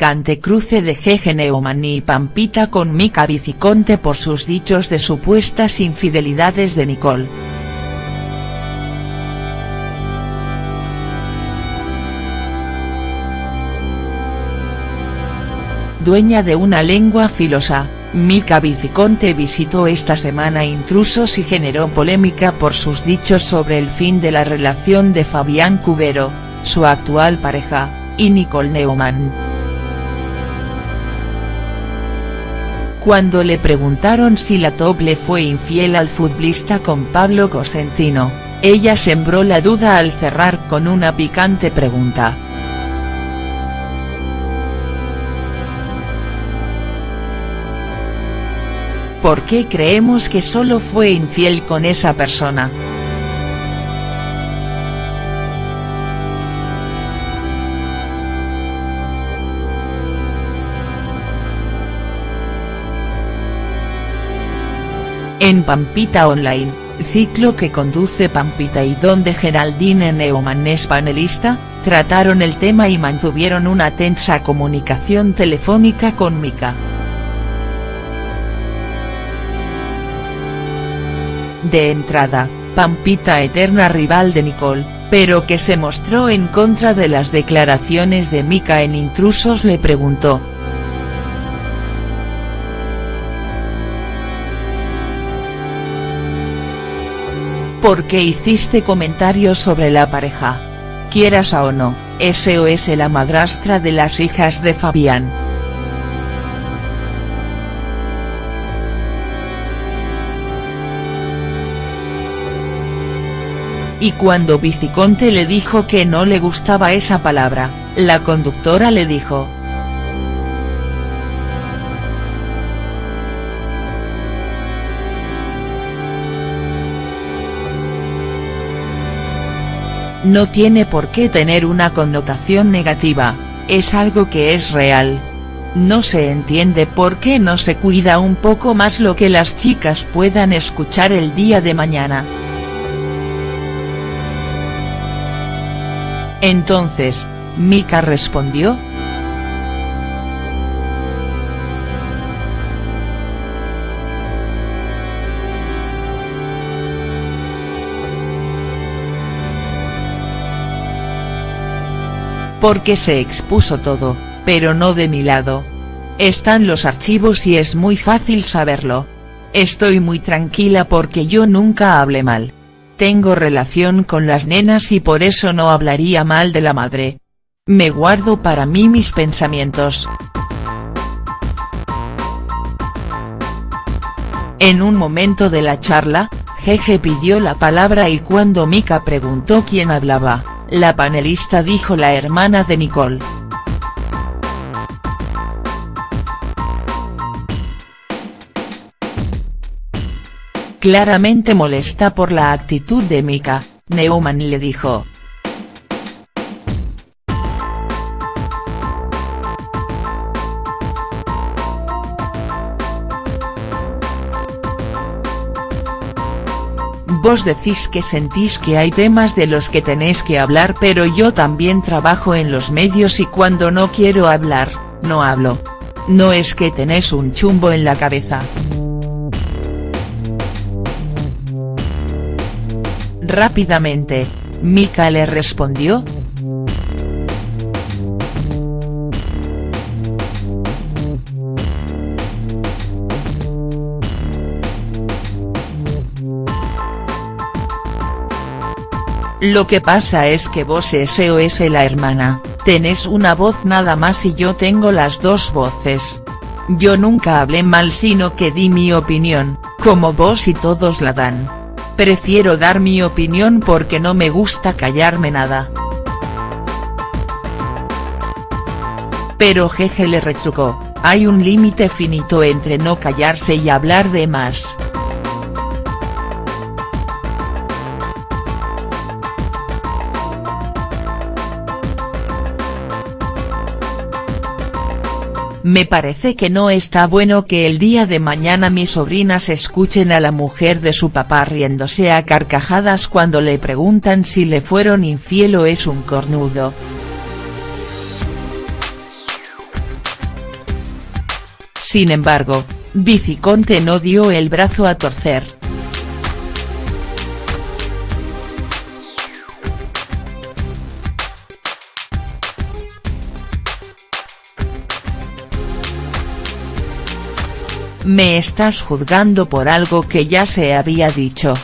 Picante cruce de Jeje Neumann y Pampita con Mica Viciconte por sus dichos de supuestas infidelidades de Nicole. Dueña de una lengua filosa, Mica Viciconte visitó esta semana intrusos y generó polémica por sus dichos sobre el fin de la relación de Fabián Cubero, su actual pareja, y Nicole Neumann. Cuando le preguntaron si la top le fue infiel al futbolista con Pablo Cosentino, ella sembró la duda al cerrar con una picante pregunta. ¿Por qué creemos que solo fue infiel con esa persona?. En Pampita Online, ciclo que conduce Pampita y donde Geraldine Neumann es panelista, trataron el tema y mantuvieron una tensa comunicación telefónica con Mika. De entrada, Pampita eterna rival de Nicole, pero que se mostró en contra de las declaraciones de Mika en Intrusos le preguntó, ¿Por qué hiciste comentarios sobre la pareja? Quieras o no, SOS la madrastra de las hijas de Fabián. Y cuando Viciconte le dijo que no le gustaba esa palabra, la conductora le dijo, no tiene por qué tener una connotación negativa, es algo que es real. No se entiende por qué no se cuida un poco más lo que las chicas puedan escuchar el día de mañana. Entonces, Mika respondió, porque se expuso todo, pero no de mi lado. Están los archivos y es muy fácil saberlo. Estoy muy tranquila porque yo nunca hablé mal. Tengo relación con las nenas y por eso no hablaría mal de la madre. Me guardo para mí mis pensamientos. En un momento de la charla, Jeje pidió la palabra y cuando Mika preguntó quién hablaba, la panelista dijo la hermana de Nicole. Claramente molesta por la actitud de Mika, Neumann le dijo, Vos decís que sentís que hay temas de los que tenéis que hablar pero yo también trabajo en los medios y cuando no quiero hablar, no hablo. No es que tenés un chumbo en la cabeza. Rápidamente, Mika le respondió, Lo que pasa es que vos SOS la hermana, tenés una voz nada más y yo tengo las dos voces. Yo nunca hablé mal sino que di mi opinión, como vos y todos la dan. Prefiero dar mi opinión porque no me gusta callarme nada. Pero Jeje le retrucó, hay un límite finito entre no callarse y hablar de más. Me parece que no está bueno que el día de mañana mis sobrinas escuchen a la mujer de su papá riéndose a carcajadas cuando le preguntan si le fueron infiel o es un cornudo. Sin embargo, Viciconte no dio el brazo a torcer. Me estás juzgando por algo que ya se había dicho.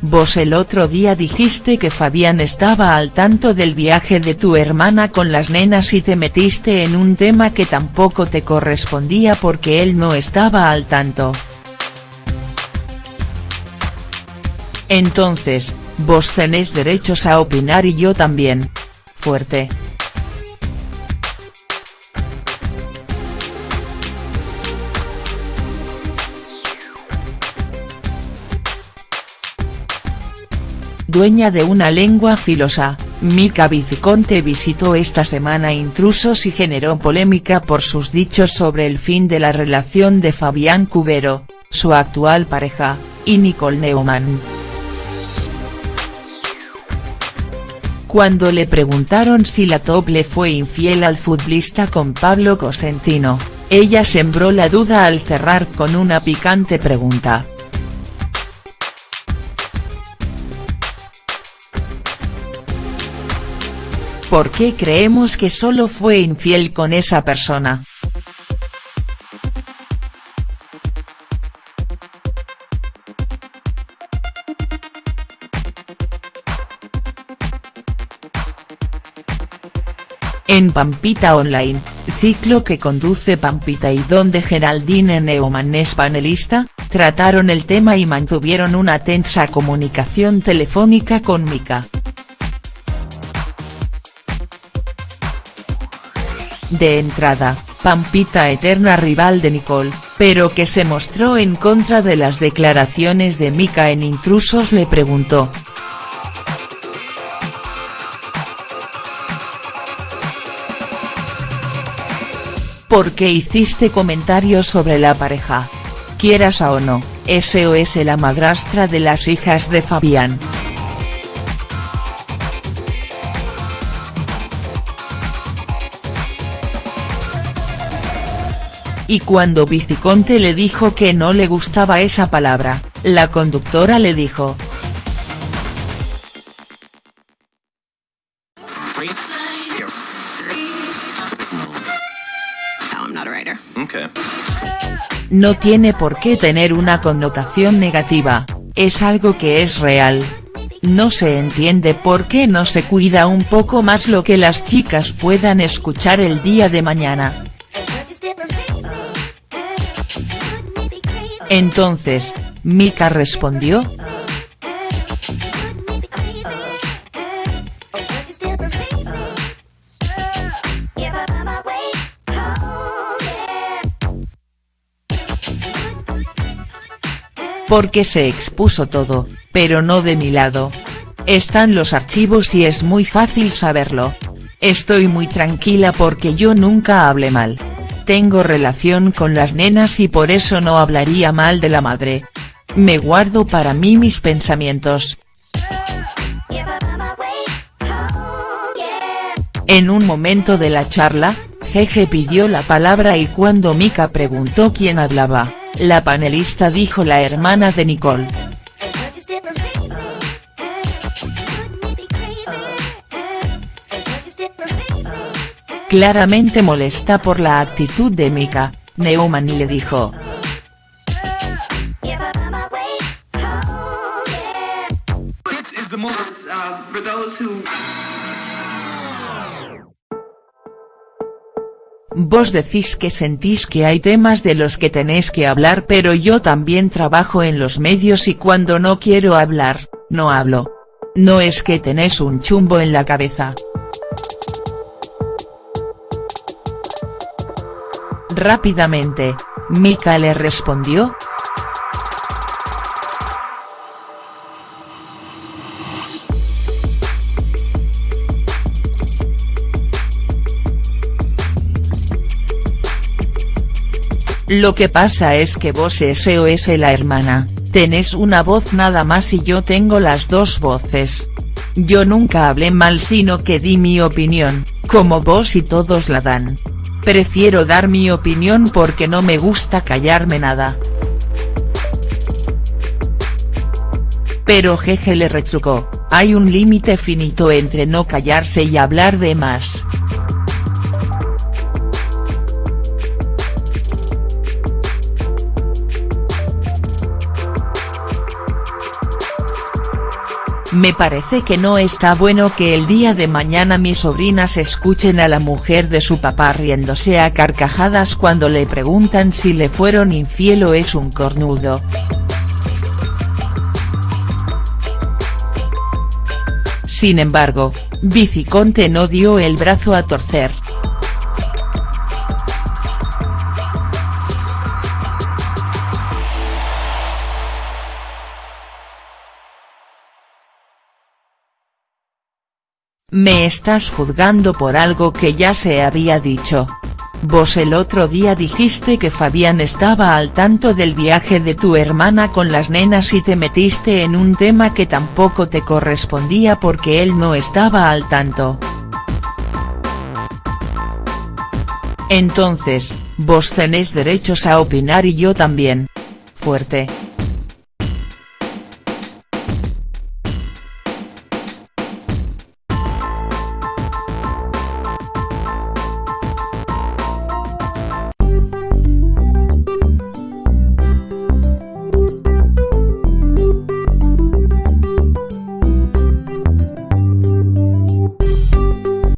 Vos el otro día dijiste que Fabián estaba al tanto del viaje de tu hermana con las nenas y te metiste en un tema que tampoco te correspondía porque él no estaba al tanto. Entonces, vos tenés derechos a opinar y yo también. Fuerte. Dueña de una lengua filosa, Mica Viciconte visitó esta semana intrusos y generó polémica por sus dichos sobre el fin de la relación de Fabián Cubero, su actual pareja, y Nicole Neumann. Cuando le preguntaron si la top le fue infiel al futbolista con Pablo Cosentino, ella sembró la duda al cerrar con una picante pregunta. ¿Por qué creemos que solo fue infiel con esa persona?. En Pampita Online, ciclo que conduce Pampita y donde Geraldine Neumann es panelista, trataron el tema y mantuvieron una tensa comunicación telefónica con Mika. De entrada, Pampita eterna rival de Nicole, pero que se mostró en contra de las declaraciones de Mika en Intrusos le preguntó. ¿Por qué hiciste comentarios sobre la pareja? Quieras o no, SOS la madrastra de las hijas de Fabián. Y cuando Viciconte le dijo que no le gustaba esa palabra, la conductora le dijo. No tiene por qué tener una connotación negativa, es algo que es real. No se entiende por qué no se cuida un poco más lo que las chicas puedan escuchar el día de mañana. Entonces, Mika respondió. Porque se expuso todo, pero no de mi lado. Están los archivos y es muy fácil saberlo. Estoy muy tranquila porque yo nunca hablé mal tengo relación con las nenas y por eso no hablaría mal de la madre. Me guardo para mí mis pensamientos. En un momento de la charla, Jeje pidió la palabra y cuando Mika preguntó quién hablaba, la panelista dijo la hermana de Nicole. Claramente molesta por la actitud de Mika, Neumann le dijo. Vos decís que sentís que hay temas de los que tenéis que hablar pero yo también trabajo en los medios y cuando no quiero hablar, no hablo. No es que tenés un chumbo en la cabeza. Rápidamente, Mika le respondió. Lo que pasa es que vos SOS la hermana, tenés una voz nada más y yo tengo las dos voces. Yo nunca hablé mal sino que di mi opinión, como vos y todos la dan Prefiero dar mi opinión porque no me gusta callarme nada. Pero Jeje le retrucó, hay un límite finito entre no callarse y hablar de más. Me parece que no está bueno que el día de mañana mis sobrinas escuchen a la mujer de su papá riéndose a carcajadas cuando le preguntan si le fueron infiel o es un cornudo. Sin embargo, Viciconte no dio el brazo a torcer. Me estás juzgando por algo que ya se había dicho. Vos el otro día dijiste que Fabián estaba al tanto del viaje de tu hermana con las nenas y te metiste en un tema que tampoco te correspondía porque él no estaba al tanto. Entonces, vos tenés derechos a opinar y yo también. Fuerte.